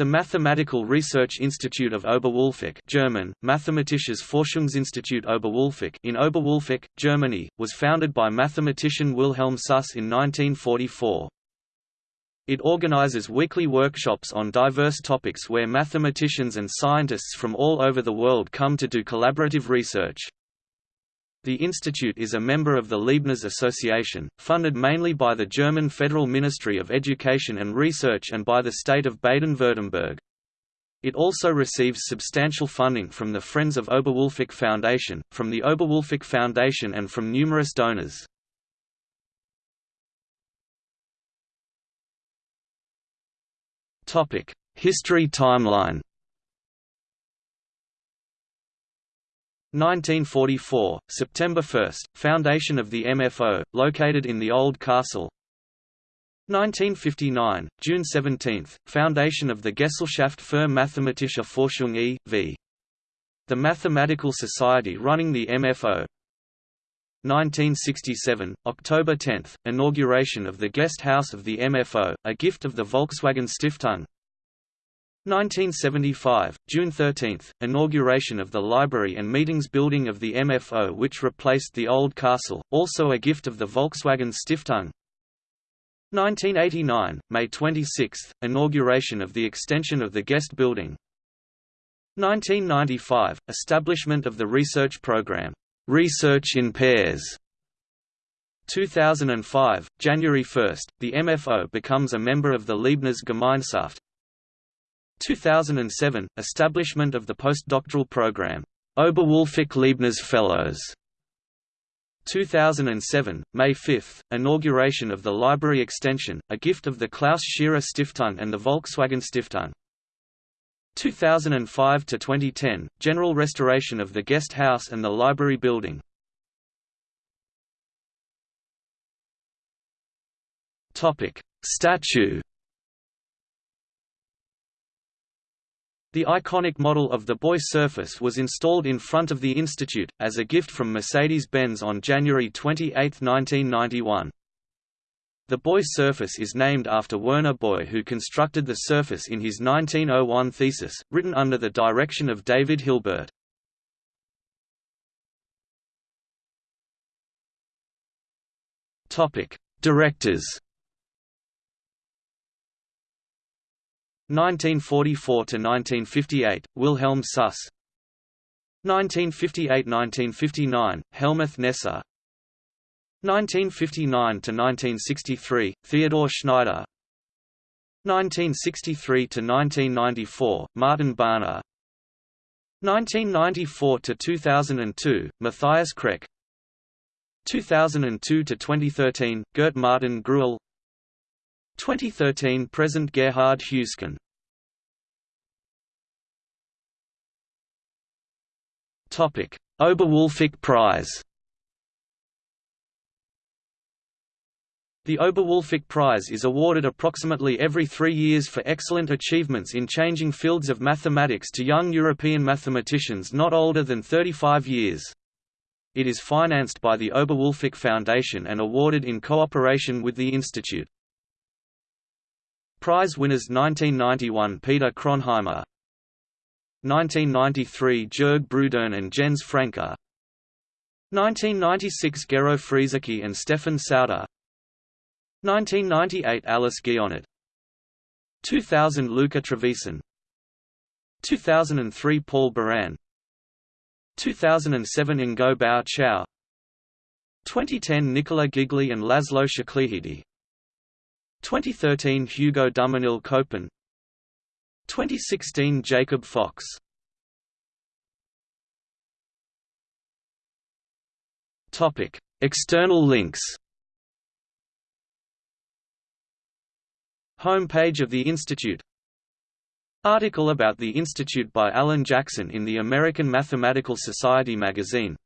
The Mathematical Research Institute of Oberwolfach German, Mathematisches Forschungsinstitut Oberwolfach in Oberwolfach, Germany, was founded by mathematician Wilhelm Süss in 1944. It organizes weekly workshops on diverse topics where mathematicians and scientists from all over the world come to do collaborative research. The institute is a member of the Leibniz Association, funded mainly by the German Federal Ministry of Education and Research and by the state of Baden-Württemberg. It also receives substantial funding from the Friends of Oberwolfach Foundation, from the Oberwolfach Foundation and from numerous donors. History timeline 1944, September 1, foundation of the MFO, located in the Old Castle. 1959, June 17, foundation of the Gesellschaft für Mathematische Forschung e.V. The Mathematical Society running the MFO 1967, October 10, inauguration of the Guest House of the MFO, a gift of the Volkswagen Stiftung 1975, June 13, inauguration of the Library and Meetings Building of the MFO which replaced the old castle, also a gift of the Volkswagen Stiftung. 1989, May 26, inauguration of the extension of the Guest Building. 1995, establishment of the research program, Research in Pairs. 2005, January 1, the MFO becomes a member of the Leibniz Gemeinschaft 2007 – Establishment of the postdoctoral program, Oberwolfach Leibniz Fellows 2007, May 5, inauguration of the library extension, a gift of the Klaus Tschira Stiftung and the Volkswagen Stiftung. 2005–2010, general restoration of the guest house and the library building. Statue The iconic model of the Boy Surface was installed in front of the Institute, as a gift from Mercedes-Benz on January 28, 1991. The Boy surface is named after Werner Boy who constructed the surface in his 1901 thesis, written under the direction of David Hilbert. Directors 1944–1958, Wilhelm Süss. 1958–1959, Hellmuth Kneser 1959–1963, Theodor Schneider. 1963–1994, Martin Barner. 1994–2002, Matthias Kreck. 2002–2013, Gert Martin Greuel 2013 present Gerhard Huisken Topic: Oberwolfach Prize. The Oberwolfach Prize is awarded approximately every three years for excellent achievements in changing fields of mathematics to young European mathematicians not older than 35 years. It is financed by the Oberwolfach Foundation and awarded in cooperation with the Institute. Prize winners 1991 Peter Kronheimer. 1993 Jörg Brüdern and Jens Franke. 1996 Gero Friesecke and Stefan Sauter. 1998 Alice Guionnet 2000 Luca Trevisan. 2003 Paul Biran 2007 Ngô Bảo Châu. 2010 Nicola Gigli and Laszlo Székelyhidi 2013 Hugo Duminil Copin 2016 Jacob Fox. Topic External links. Homepage of the Institute. Article about the Institute by Allyn Jackson in the American Mathematical Society magazine.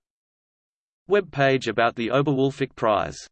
Web page about the Oberwolfach Prize